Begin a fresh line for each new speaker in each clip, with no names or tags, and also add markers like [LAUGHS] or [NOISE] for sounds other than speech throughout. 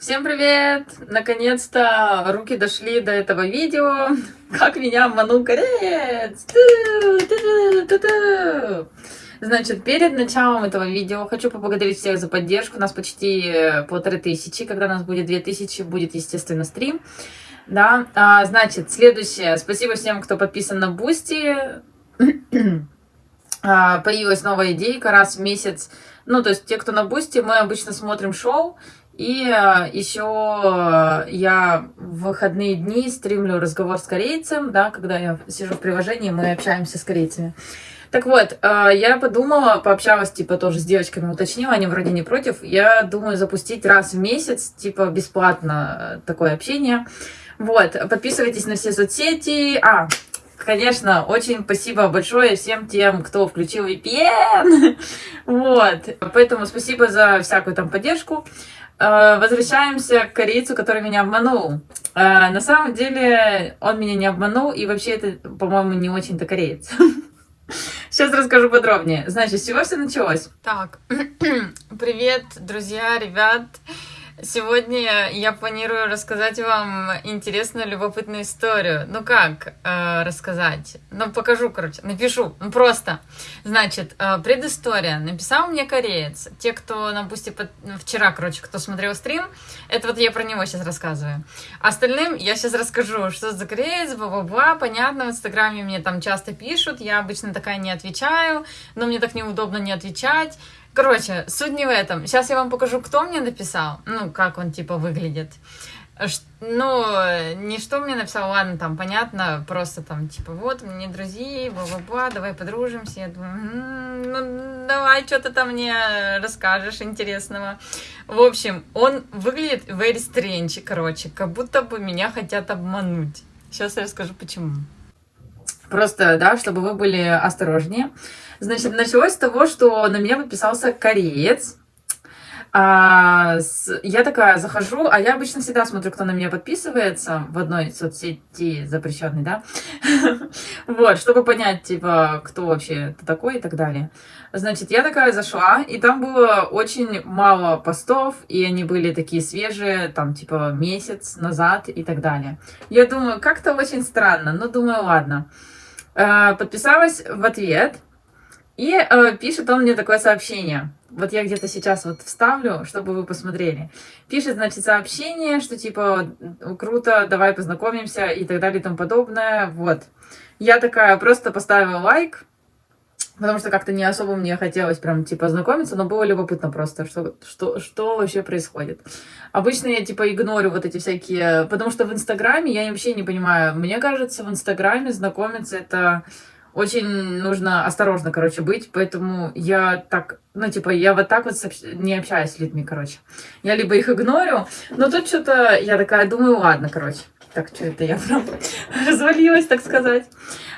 Всем привет! Наконец-то руки дошли до этого видео. [LAUGHS] Как меня обманул кореец! Значит, перед началом этого видео хочу поблагодарить всех за поддержку. У нас почти полторы тысячи. Когда у нас будет две тысячи, будет, естественно, стрим. Да, а, значит, следующее. Спасибо всем, кто подписан на Boosty. [CLEARS THROAT] а, появилась новая идейка раз в месяц. Ну, то есть те, кто на Boosty, мы обычно смотрим шоу. И а, еще я в выходные дни стримлю разговор с корейцем, да, когда я сижу в приложении, мы общаемся с корейцами. Так вот, а, я подумала, пообщалась, типа, тоже с девочками, уточнила, они вроде не против. Я думаю запустить раз в месяц, типа, бесплатно э, такое общение. Вот, подписывайтесь на все соцсети. А, конечно, очень спасибо большое всем тем, кто включил VPN. [LAUGHS] Вот, поэтому спасибо за всякую там поддержку. Э, возвращаемся к корейцу, который меня обманул. Э, на самом деле он меня не обманул, и вообще это, по-моему, не очень-то кореец. [LAUGHS] Сейчас расскажу подробнее. Значит, с чего все началось? Так, [CLEARS THROAT] привет, друзья, ребят. Сегодня я планирую рассказать вам интересную, любопытную историю. Ну как э, рассказать? Ну покажу, короче, напишу. Ну просто. Значит, э, предыстория. Написал мне кореец. Те, кто на Boosty под... вчера, короче, кто смотрел стрим, это вот я про него сейчас рассказываю. Остальным я сейчас расскажу, что за кореец, бла-бла-бла. Понятно, в Инстаграме мне там часто пишут. Я обычно такая не отвечаю, но мне так неудобно не отвечать. Короче, суть не в этом. Сейчас я вам покажу, кто мне написал. Ну, как он, типа, выглядит. Ш ну, не что мне написал, ладно, там, понятно, просто там, типа, вот, мне друзья, бла-бла-бла, давай подружимся. Я думаю, м -м, ну, давай, что ты там мне расскажешь интересного. В общем, он выглядит very strange, короче, как будто бы меня хотят обмануть. Сейчас я расскажу, почему. Просто, да, чтобы вы были осторожнее. Значит, началось с того, что на меня подписался кореец. А, с, я такая захожу, а я обычно всегда смотрю, кто на меня подписывается в одной соцсети запрещенной, да, [LAUGHS] вот, чтобы понять, типа, кто вообще такой и так далее. Значит, я такая зашла, и там было очень мало постов, и они были такие свежие, там, типа, месяц назад и так далее. Я думаю, как-то очень странно, но думаю, ладно. А, подписалась в ответ, и э, пишет он мне такое сообщение. Вот я где-то сейчас вот вставлю, чтобы вы посмотрели. Пишет, значит, сообщение, что типа, круто, давай познакомимся и так далее и тому подобное. Вот. Я такая просто поставила лайк, потому что как-то не особо мне хотелось прям, типа, знакомиться, но было любопытно просто, что, что, что вообще происходит. Обычно я, типа, игнорю вот эти всякие... Потому что в Инстаграме я вообще не понимаю. Мне кажется, в Инстаграме знакомиться это очень нужно осторожно, короче, быть, поэтому я так, ну, типа, я вот так вот не общаюсь с людьми, короче. Я либо их игнорю, но тут что-то, я такая думаю, ладно, короче. Так, что это я прям [LAUGHS] развалилась, так сказать.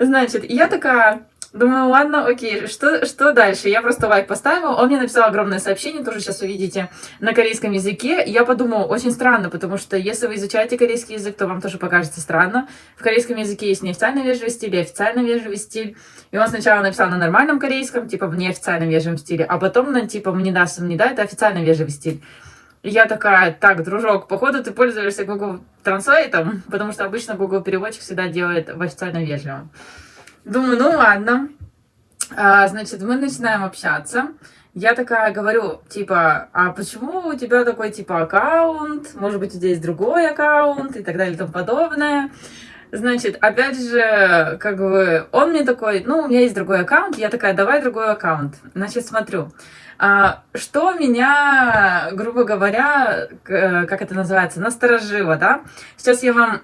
Значит, я такая, Думаю, ладно, окей, что, что дальше? Я просто лайк поставила, он мне написал огромное сообщение, тоже сейчас увидите, на корейском языке. Я подумала, очень странно, потому что если вы изучаете корейский язык, то вам тоже покажется странно. В корейском языке есть неофициальный вежливый стиль и официально вежливый стиль. И он сначала написал на нормальном корейском, типа в неофициальном вежливом стиле, а потом на типа мне даст, мне да, это официально вежливый стиль. Я такая, так, дружок, походу ты пользуешься Google Translate, потому что обычно Google переводчик всегда делает в официально вежливом. Думаю, ну ладно. А, значит, мы начинаем общаться. Я такая говорю, типа, а почему у тебя такой, типа, аккаунт? Может быть, у тебя есть другой аккаунт и так далее и тому подобное. Значит, опять же, как бы, он мне такой, ну, у меня есть другой аккаунт. Я такая, давай другой аккаунт. Значит, смотрю. А, что меня, грубо говоря, как это называется, насторожило, да? Сейчас я вам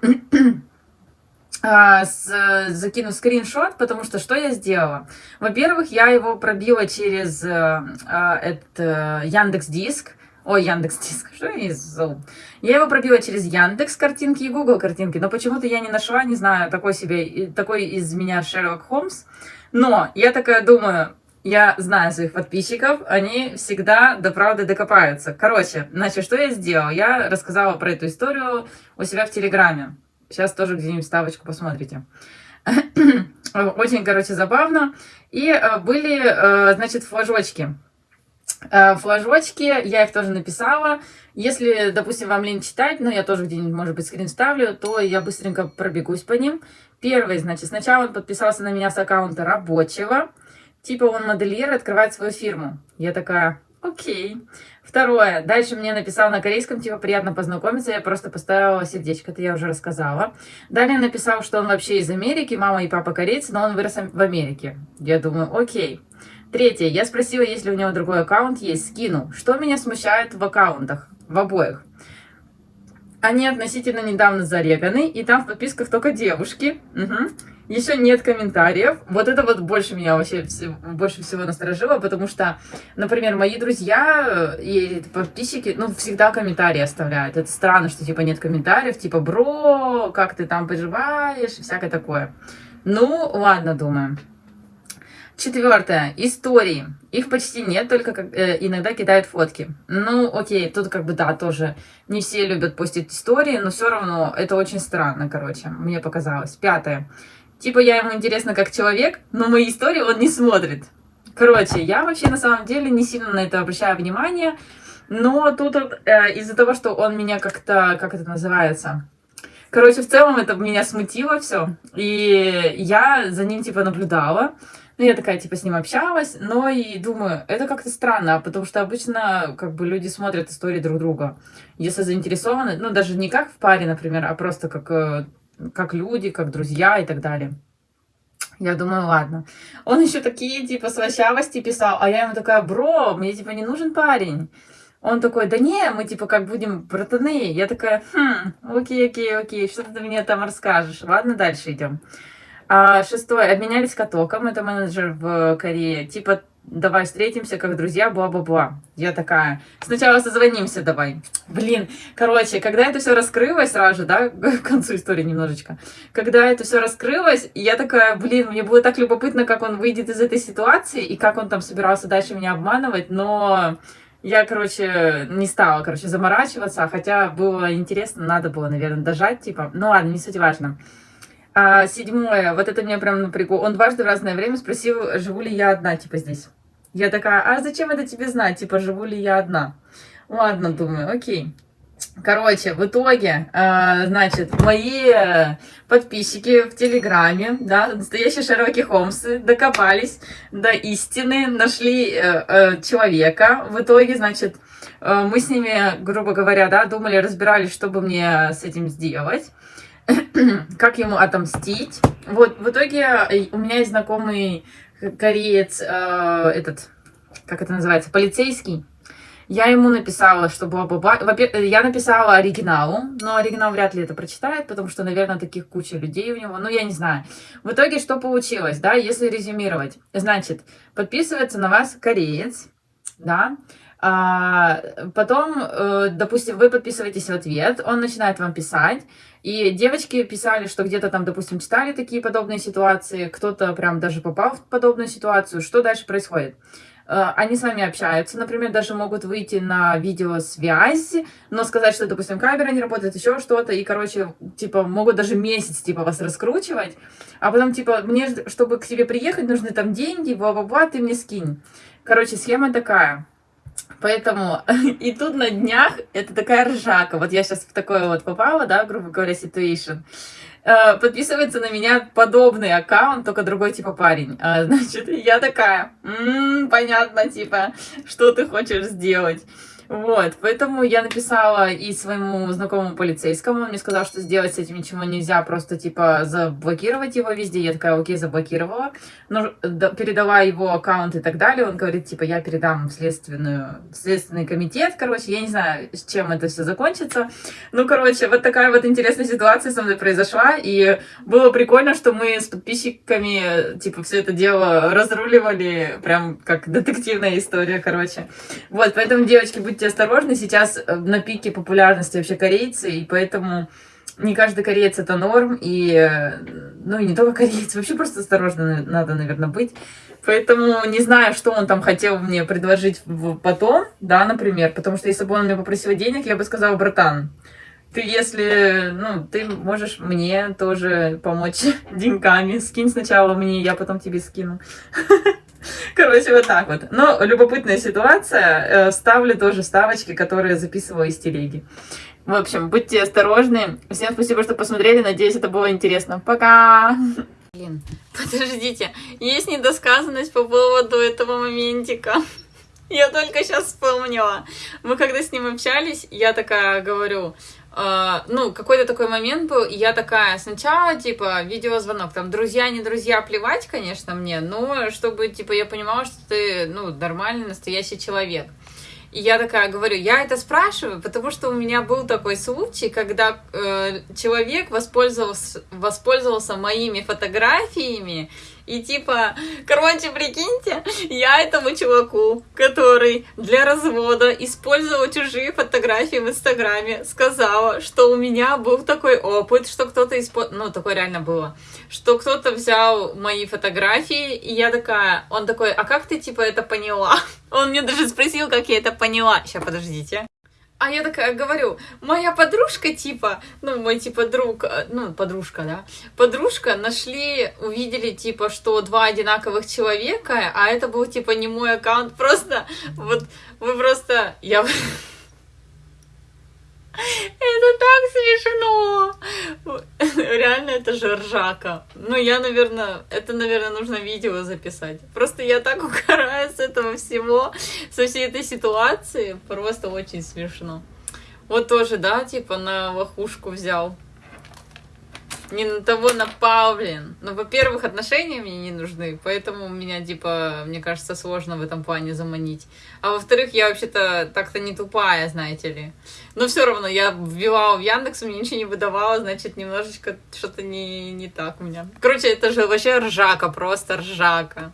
закину скриншот, потому что что я сделала? Во-первых, я его пробила через а, это, Яндекс Диск. Ой, Яндекс Диск, [LAUGHS] что я зову? Я его пробила через Яндекс картинки и Google картинки, но почему-то я не нашла, не знаю, такой себе, такой из меня Шерлок Холмс. Но я такая думаю, я знаю своих подписчиков, они всегда до правды докопаются. Короче, значит, что я сделала? Я рассказала про эту историю у себя в Телеграме. Сейчас тоже где-нибудь ставочку посмотрите. [COUGHS] Очень, короче, забавно. И э, были, э, значит, флажочки. Э, флажочки, я их тоже написала. Если, допустим, вам лень читать, но я тоже где-нибудь, может быть, скрин ставлю, то я быстренько пробегусь по ним. Первый, значит, сначала он подписался на меня с аккаунта рабочего. Типа он модельер открывает свою фирму. Я такая, окей. Второе. Дальше мне написал на корейском, типа, приятно познакомиться. Я просто поставила сердечко, это я уже рассказала. Далее написал, что он вообще из Америки, мама и папа корейцы, но он вырос в Америке. Я думаю, окей. Третье. Я спросила, есть ли у него другой аккаунт. Есть. Скину. Что меня смущает в аккаунтах? В обоих. Они относительно недавно зареганы, и там в подписках только девушки. Угу. Еще нет комментариев. Вот это вот больше меня вообще больше всего насторожило, потому что, например, мои друзья и подписчики, ну, всегда комментарии оставляют. Это странно, что, типа, нет комментариев, типа, бро, как ты там поживаешь, всякое такое. Ну, ладно, думаю. Четвертое. Истории. Их почти нет, только как, э, иногда кидают фотки. Ну, окей, тут как бы, да, тоже не все любят постить истории, но все равно это очень странно, короче, мне показалось. Пятое. Типа я ему интересно как человек, но мои истории он не смотрит. Короче, я вообще на самом деле не сильно на это обращаю внимание, но тут э, из-за того, что он меня как-то, как это называется, Короче, в целом это меня смутило все. И я за ним, типа, наблюдала. Ну, я такая, типа, с ним общалась, но и думаю, это как-то странно, потому что обычно, как бы, люди смотрят истории друг друга. Если заинтересованы, ну, даже не как в паре, например, а просто как, э, как люди, как друзья и так далее. Я думаю, ладно. Он еще такие, типа, слащавости писал, а я ему такая, бро, мне, типа, не нужен парень. Он такой, да не, мы, типа, как будем братаны. Я такая, хм, окей, окей, окей, что ты мне там расскажешь? Ладно, дальше идем. А, шестое. Обменялись катоком. Это менеджер в Корее. Типа, давай встретимся как друзья, бла-бла-бла. Я такая, сначала созвонимся давай. Блин, короче, когда это все раскрылось сразу же, да, [LAUGHS] к концу истории немножечко, когда это все раскрылось, я такая, блин, мне было так любопытно, как он выйдет из этой ситуации и как он там собирался дальше меня обманывать, но я, короче, не стала, короче, заморачиваться, хотя было интересно, надо было, наверное, дожать, типа, ну ладно, не суть важно. А, седьмое, вот это меня прям напрягло. Он дважды в разное время спросил, живу ли я одна, типа, здесь. Я такая, а зачем это тебе знать, типа, живу ли я одна? Ладно, думаю, окей. Короче, в итоге, э, значит, мои подписчики в Телеграме, да, настоящие Шерлоки Холмсы, докопались до истины, нашли э, э, человека. В итоге, значит, э, мы с ними, грубо говоря, да, думали, разбирались, что бы мне с этим сделать. [COUGHS] как ему отомстить. Вот, в итоге э, у меня есть знакомый кореец, э, этот, как это называется, полицейский. Я ему написала, что бла-бла-бла. Я написала оригиналу, но оригинал вряд ли это прочитает, потому что, наверное, таких куча людей у него. Ну, я не знаю. В итоге что получилось, да, если резюмировать? Значит, подписывается на вас кореец, да, а, потом, э, допустим, вы подписываетесь в ответ, он начинает вам писать, и девочки писали, что где-то там, допустим, читали такие подобные ситуации, кто-то прям даже попал в подобную ситуацию. Что дальше происходит? Э, они с вами общаются, например, даже могут выйти на видеосвязь, но сказать, что, допустим, камера не работает, еще что-то, и, короче, типа, могут даже месяц, типа, вас раскручивать, а потом, типа, мне, чтобы к тебе приехать, нужны там деньги, бла-бла-бла, ты мне скинь. Короче, схема такая. Поэтому [LAUGHS] и тут на днях это такая ржака. Вот я сейчас в такое вот попала, да, грубо говоря, ситуация. Э, подписывается на меня подобный аккаунт, только другой типа парень. А, [LAUGHS] значит, я такая, м-м, понятно, типа, что ты хочешь сделать. Вот, поэтому я написала и своему знакомому полицейскому, он мне сказал, что сделать с этим ничего нельзя, просто, типа, заблокировать его везде. Я такая, окей, заблокировала, но передала его аккаунт и так далее. Он говорит, типа, я передам в, следственную, в следственный комитет, короче, я не знаю, с чем это все закончится. Ну, короче, вот такая вот интересная ситуация со мной произошла, и было прикольно, что мы с подписчиками, типа, все это дело разруливали, прям как детективная история, короче. Вот, поэтому, девочки, будьте будьте осторожны, сейчас э, на пике популярности вообще корейцы, и поэтому не каждый кореец это норм, и, э, ну, и не только [LAUGHS] кореец, вообще просто осторожно надо, наверное, быть. Поэтому не знаю, что он там хотел мне предложить потом, да, например, потому что если бы он мне попросил денег, я бы сказала, братан, ты если, ну, ты можешь мне тоже помочь [LAUGHS] деньгами. Скинь сначала мне, я потом тебе скину. [LAUGHS] Короче, вот так вот. Но любопытная ситуация. Э, ставлю тоже ставочки, которые записываю из телеги. В общем, будьте осторожны. Всем спасибо, что посмотрели. Надеюсь, это было интересно. Пока! Блин, [LAUGHS] подождите. Есть недосказанность по поводу этого моментика. Я только сейчас вспомнила. Мы когда с ним общались, я такая говорю, ну, какой-то такой момент был, и я такая, сначала, типа, видеозвонок, там, друзья, не друзья, плевать, конечно, мне, но чтобы, типа, я понимала, что ты, ну, нормальный, настоящий человек. И я такая говорю, я это спрашиваю, потому что у меня был такой случай, когда э, человек воспользовался, воспользовался моими фотографиями и типа, короче, прикиньте, я этому чуваку, который для развода использовал чужие фотографии в Инстаграме, сказала, что у меня был такой опыт, что кто-то использовал, ну, такое реально было, что кто-то взял мои фотографии, и я такая, он такой, а как ты, типа, это поняла? [LAUGHS] Он мне даже спросил, как я это поняла. Сейчас, подождите. А я такая говорю, моя подружка, типа, ну, мой, типа, друг, э, ну, подружка, да, подружка нашли, увидели, типа, что два одинаковых человека, а это был, типа, не мой аккаунт, [LAUGHS] просто, вот, вы просто, я... [LAUGHS] Это так смешно! [LAUGHS] Реально, это же ржака. Ну, я, наверное, это, наверное, нужно видео записать. Просто я так угораю с этого всего, со всей этой ситуации. Просто очень смешно. Вот тоже, да, типа на лохушку взял не на того напал, блин. Ну, во-первых, отношения мне не нужны, поэтому меня, типа, мне кажется, сложно в этом плане заманить. А во-вторых, я вообще-то так-то не тупая, знаете ли. Но все равно я вбивала в Яндекс, мне ничего не выдавало, значит, немножечко что-то не, не так у меня. Короче, это же вообще ржака, просто ржака.